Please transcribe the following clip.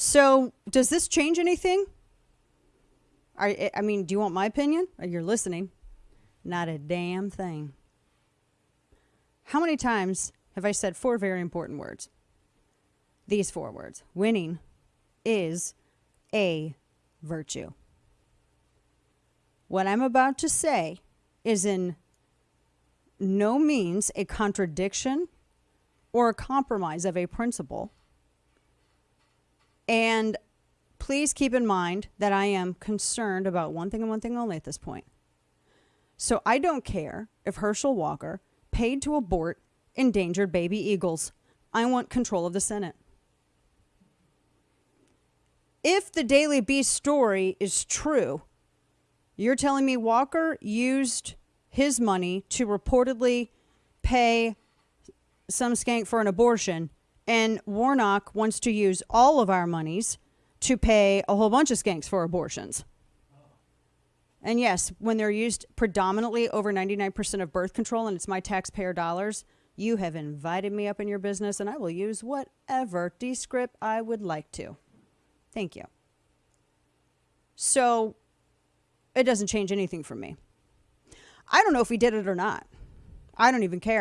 So, does this change anything? I, I mean, do you want my opinion? Uh, you're listening. Not a damn thing. How many times have I said four very important words? These four words winning is a virtue. What I'm about to say is in no means a contradiction or a compromise of a principle. And please keep in mind that I am concerned about one thing and one thing only at this point. So I don't care if Herschel Walker paid to abort endangered baby eagles. I want control of the Senate. If the Daily Beast story is true, you're telling me Walker used his money to reportedly pay some skank for an abortion, and Warnock wants to use all of our monies to pay a whole bunch of skanks for abortions. And yes, when they're used predominantly over 99% of birth control and it's my taxpayer dollars, you have invited me up in your business and I will use whatever descript I would like to. Thank you. So it doesn't change anything for me. I don't know if he did it or not. I don't even care.